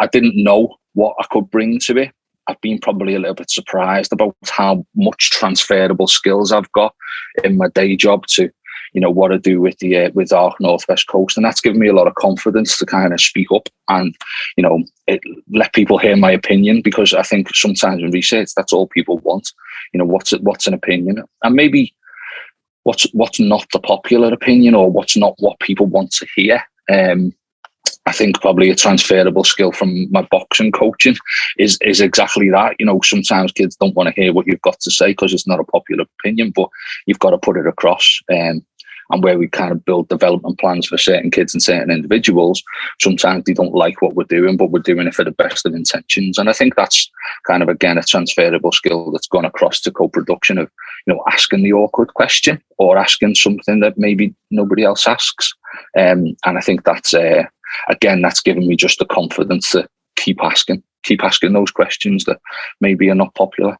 I didn't know what I could bring to it. I've been probably a little bit surprised about how much transferable skills I've got in my day job to, you know, what I do with the uh, with our northwest coast, and that's given me a lot of confidence to kind of speak up and, you know, it, let people hear my opinion because I think sometimes in research that's all people want. You know, what's what's an opinion, and maybe what's what's not the popular opinion or what's not what people want to hear. Um, I think probably a transferable skill from my boxing coaching is is exactly that. You know, sometimes kids don't want to hear what you've got to say because it's not a popular opinion, but you've got to put it across. Um, and where we kind of build development plans for certain kids and certain individuals, sometimes they don't like what we're doing, but we're doing it for the best of intentions. And I think that's kind of again a transferable skill that's gone across to co-production of you know asking the awkward question or asking something that maybe nobody else asks. Um, and I think that's uh, again that's given me just the confidence to keep asking, keep asking those questions that maybe are not popular.